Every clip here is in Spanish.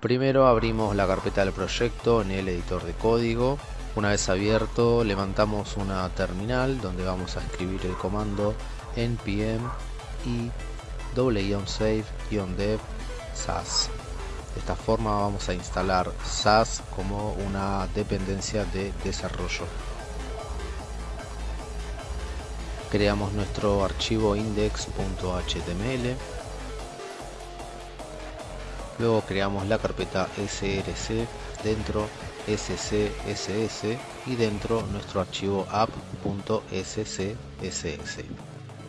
Primero abrimos la carpeta del proyecto en el editor de código. Una vez abierto levantamos una terminal donde vamos a escribir el comando npm i save-dev sas. De esta forma vamos a instalar SAS como una dependencia de desarrollo. Creamos nuestro archivo index.html Luego creamos la carpeta src, dentro scss y dentro nuestro archivo app.scss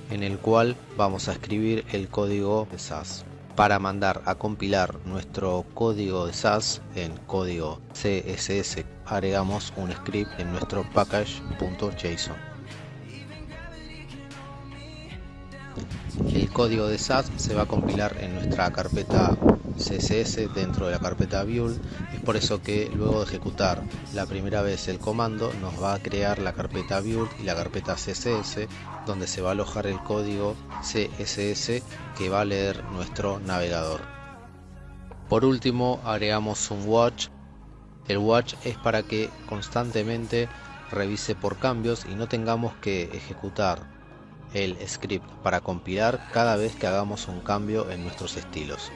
en el cual vamos a escribir el código de SAS. Para mandar a compilar nuestro código de SAS en código CSS agregamos un script en nuestro package.json. El código de SAS se va a compilar en nuestra carpeta CSS dentro de la carpeta build. Es por eso que luego de ejecutar la primera vez el comando nos va a crear la carpeta build y la carpeta CSS donde se va a alojar el código CSS que va a leer nuestro navegador. Por último agregamos un watch. El watch es para que constantemente revise por cambios y no tengamos que ejecutar el script para compilar cada vez que hagamos un cambio en nuestros estilos